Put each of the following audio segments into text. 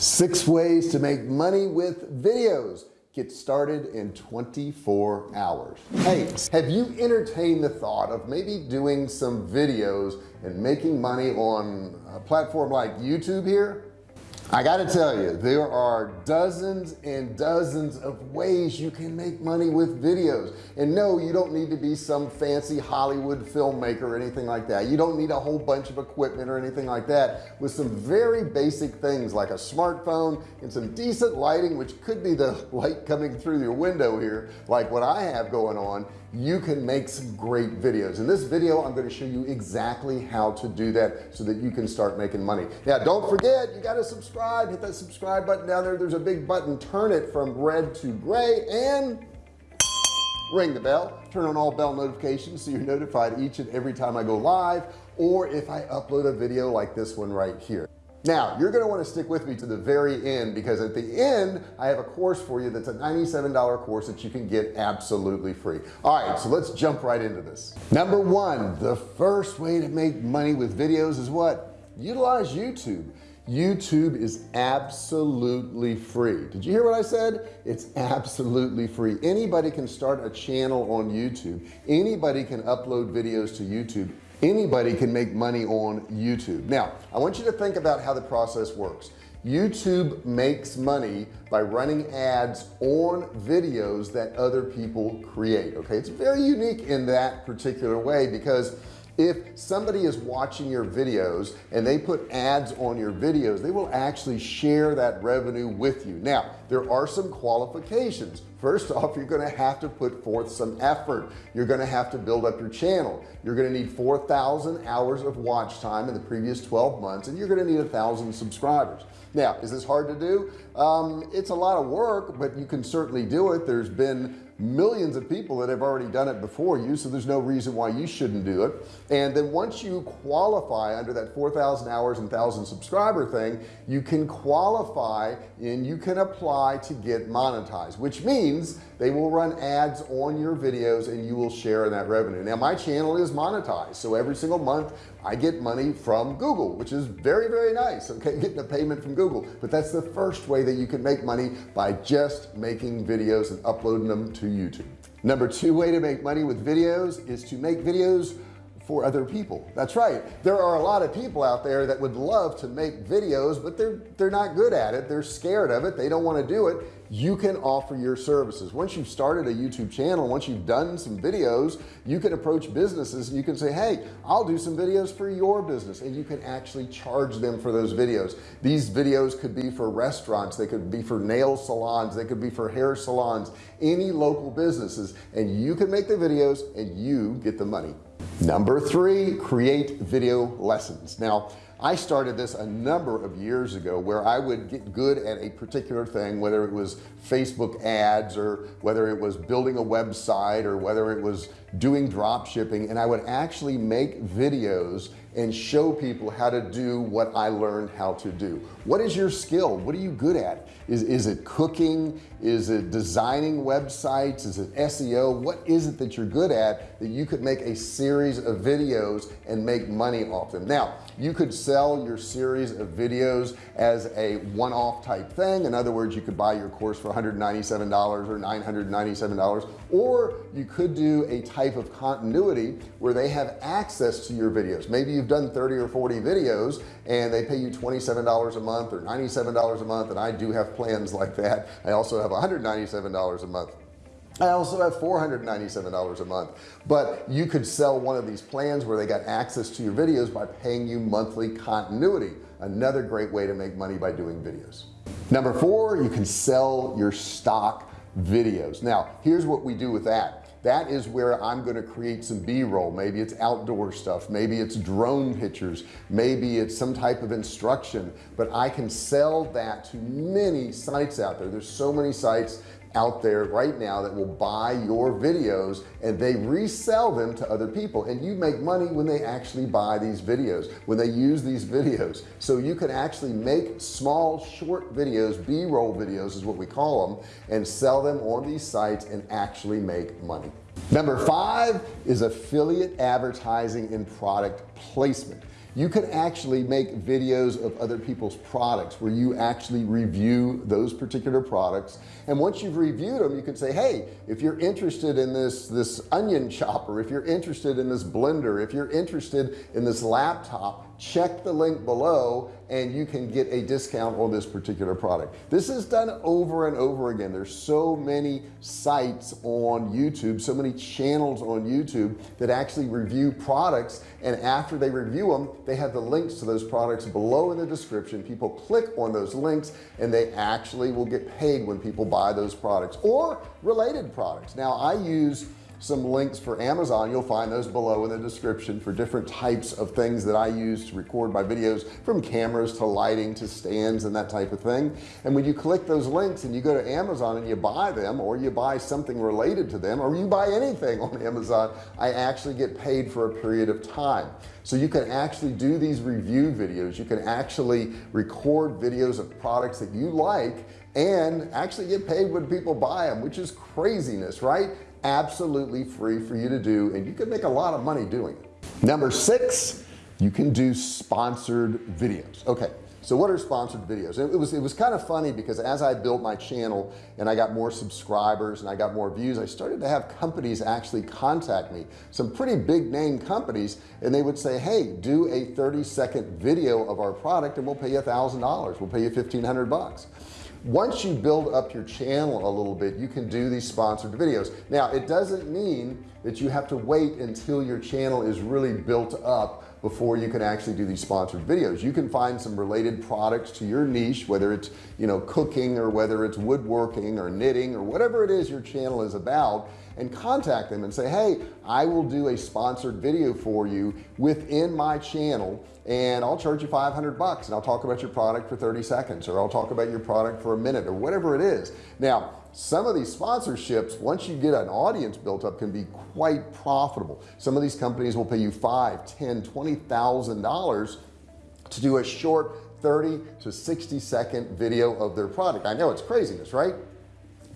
six ways to make money with videos. Get started in 24 hours. Hey have you entertained the thought of maybe doing some videos and making money on a platform like YouTube here I got to tell you there are dozens and dozens of ways you can make money with videos. And no you don't need to be some fancy Hollywood filmmaker or anything like that. You don't need a whole bunch of equipment or anything like that. With some very basic things like a smartphone and some decent lighting which could be the light coming through your window here like what I have going on you can make some great videos. In this video I'm going to show you exactly how to do that so that you can start making money. Now don't forget you got to subscribe hit that subscribe button down there. There's a big button turn it from red to gray and ring the bell. Turn on all bell notifications so you're notified each and every time I go live or if I upload a video like this one right here now you're going to want to stick with me to the very end because at the end I have a course for you that's a $97 course that you can get absolutely free. All right so let's jump right into this. Number one the first way to make money with videos is what? Utilize YouTube. YouTube is absolutely free. Did you hear what I said? It's absolutely free. Anybody can start a channel on YouTube. Anybody can upload videos to YouTube anybody can make money on YouTube. Now I want you to think about how the process works. YouTube makes money by running ads on videos that other people create okay? It's very unique in that particular way because if somebody is watching your videos and they put ads on your videos they will actually share that revenue with you. Now there are some qualifications first off you're going to have to put forth some effort. You're going to have to build up your channel. You're going to need 4,000 hours of watch time in the previous 12 months and you're going to need a thousand subscribers. Now is this hard to do? Um, it's a lot of work but you can certainly do it. There's been millions of people that have already done it before you so there's no reason why you shouldn't do it. And then once you qualify under that 4,000 hours and thousand subscriber thing you can qualify and you can apply to get monetized which means they will run ads on your videos and you will share in that revenue. Now my channel is monetized so every single month I get money from Google which is very very nice okay? Getting a payment from Google. But that's the first way that you can make money by just making videos and uploading them to YouTube. Number two way to make money with videos is to make videos for other people. That's right. There are a lot of people out there that would love to make videos but they're they're not good at it. They're scared of it. They don't want to do it you can offer your services. Once you've started a YouTube channel once you've done some videos you can approach businesses and you can say hey I'll do some videos for your business. And you can actually charge them for those videos. These videos could be for restaurants they could be for nail salons they could be for hair salons any local businesses. And you can make the videos and you get the money. Number three create video lessons. Now I started this a number of years ago where I would get good at a particular thing whether it was Facebook ads or whether it was building a website or whether it was doing drop shipping and I would actually make videos and show people how to do what I learned how to do. What is your skill? What are you good at? Is is it cooking? Is it designing websites? Is it SEO what is it that you're good at that you could make a series of videos and make money off them? Now you could sell your series of videos as a one-off type thing. In other words you could buy your course for $197 or $997 or you could do a type of continuity where they have access to your videos. Maybe you've done 30 or 40 videos and they pay you $27 a month or $97 a month and I do have plans like that. I also have $197 a month. I also have $497 a month. But you could sell one of these plans where they got access to your videos by paying you monthly continuity. Another great way to make money by doing videos. Number four you can sell your stock videos. Now here's what we do with that that is where I'm going to create some b-roll. Maybe it's outdoor stuff. Maybe it's drone pictures. Maybe it's some type of instruction. But I can sell that to many sites out there. There's so many sites out there right now that will buy your videos and they resell them to other people. And you make money when they actually buy these videos when they use these videos. So you can actually make small short videos b-roll videos is what we call them and sell them on these sites and actually make money. Number five is affiliate advertising and product placement you can actually make videos of other people's products where you actually review those particular products. And once you've reviewed them you can say hey if you're interested in this this onion chopper if you're interested in this blender if you're interested in this laptop check the link below and you can get a discount on this particular product. This is done over and over again. There's so many sites on YouTube so many channels on YouTube that actually review products and after they review them they have the links to those products below in the description. People click on those links and they actually will get paid when people buy those products or related products. Now I use some links for Amazon. You'll find those below in the description for different types of things that I use to record my videos from cameras to lighting to stands and that type of thing. And when you click those links and you go to Amazon and you buy them or you buy something related to them or you buy anything on Amazon I actually get paid for a period of time. So you can actually do these review videos. You can actually record videos of products that you like and actually get paid when people buy them which is craziness right absolutely free for you to do and you can make a lot of money doing it. Number six you can do sponsored videos. Okay so what are sponsored videos? It was it was kind of funny because as I built my channel and I got more subscribers and I got more views I started to have companies actually contact me. Some pretty big name companies and they would say hey do a 30 second video of our product and we'll pay you a thousand dollars. We'll pay you 1500 bucks once you build up your channel a little bit you can do these sponsored videos. Now it doesn't mean that you have to wait until your channel is really built up before you can actually do these sponsored videos. You can find some related products to your niche whether it's you know cooking or whether it's woodworking or knitting or whatever it is your channel is about and contact them and say hey I will do a sponsored video for you within my channel and I'll charge you 500 bucks and I'll talk about your product for 30 seconds or I'll talk about your product for a minute or whatever it is. Now some of these sponsorships once you get an audience built up can be quite profitable. Some of these companies will pay you five ten twenty thousand dollars to do a short 30 to 60 second video of their product. I know it's craziness right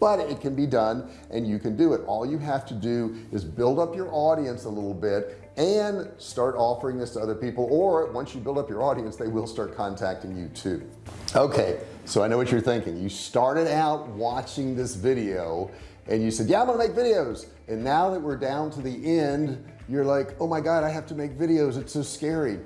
but it can be done and you can do it. All you have to do is build up your audience a little bit and start offering this to other people or once you build up your audience they will start contacting you too. Okay so I know what you're thinking. You started out watching this video and you said yeah I'm gonna make videos. And now that we're down to the end you're like oh my god I have to make videos. It's so scary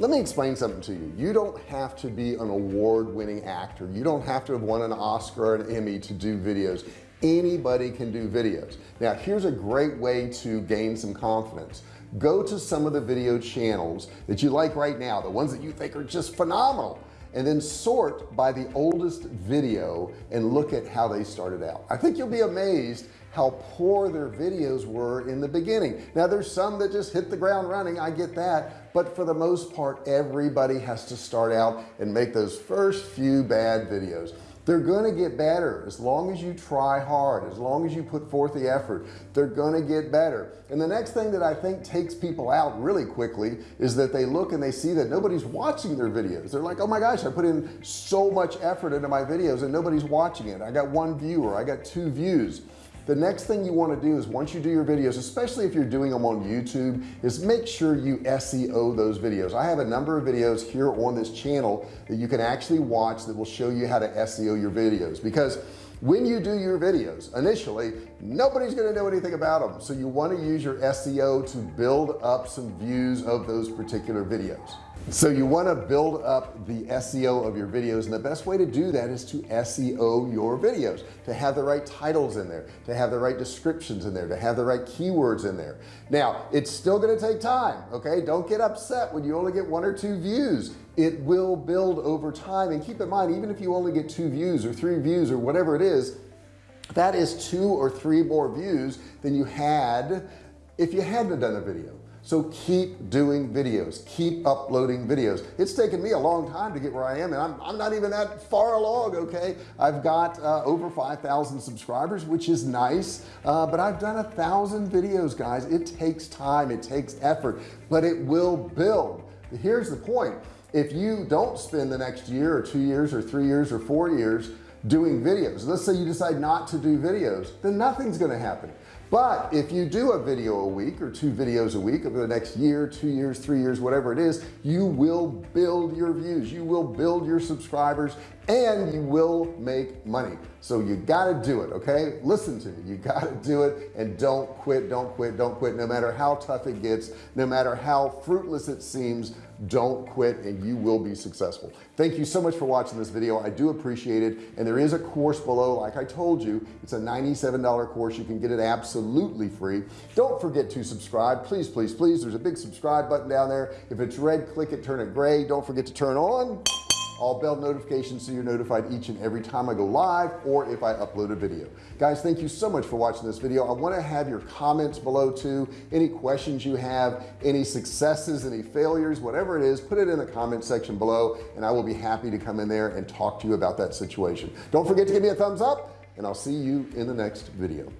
let me explain something to you. You don't have to be an award-winning actor. You don't have to have won an Oscar or an Emmy to do videos. Anybody can do videos. Now here's a great way to gain some confidence. Go to some of the video channels that you like right now the ones that you think are just phenomenal and then sort by the oldest video and look at how they started out. I think you'll be amazed how poor their videos were in the beginning. Now there's some that just hit the ground running I get that but for the most part everybody has to start out and make those first few bad videos. They're going to get better as long as you try hard as long as you put forth the effort. They're going to get better. And the next thing that I think takes people out really quickly is that they look and they see that nobody's watching their videos. They're like oh my gosh I put in so much effort into my videos and nobody's watching it. I got one viewer I got two views the next thing you want to do is once you do your videos especially if you're doing them on YouTube is make sure you SEO those videos. I have a number of videos here on this channel that you can actually watch that will show you how to SEO your videos. Because when you do your videos initially nobody's going to know anything about them so you want to use your SEO to build up some views of those particular videos. So you want to build up the SEO of your videos and the best way to do that is to SEO your videos to have the right titles in there to have the right descriptions in there to have the right keywords in there. Now it's still going to take time okay? Don't get upset when you only get one or two views it will build over time. And keep in mind even if you only get two views or three views or whatever it is that is two or three more views than you had if you hadn't done a video. So keep doing videos. Keep uploading videos. It's taken me a long time to get where I am and I'm, I'm not even that far along okay? I've got uh, over 5,000 subscribers which is nice uh, but I've done a thousand videos guys. It takes time. It takes effort but it will build. Here's the point if you don't spend the next year or two years or three years or four years doing videos let's say you decide not to do videos then nothing's going to happen. But if you do a video a week or two videos a week over the next year two years three years whatever it is you will build your views you will build your subscribers and you will make money. So you got to do it okay? Listen to me you got to do it and don't quit don't quit don't quit no matter how tough it gets no matter how fruitless it seems don't quit and you will be successful. Thank you so much for watching this video. I do appreciate it. And there is a course below. Like I told you it's a $97 course. You can get it absolutely free. Don't forget to subscribe. Please please please. There's a big subscribe button down there. If it's red click it turn it gray. Don't forget to turn on all bell notifications so you're notified each and every time I go live or if I upload a video. Guys thank you so much for watching this video. I want to have your comments below too. Any questions you have any successes any failures whatever it is put it in the comment section below and I will be happy to come in there and talk to you about that situation. Don't forget to give me a thumbs up and I'll see you in the next video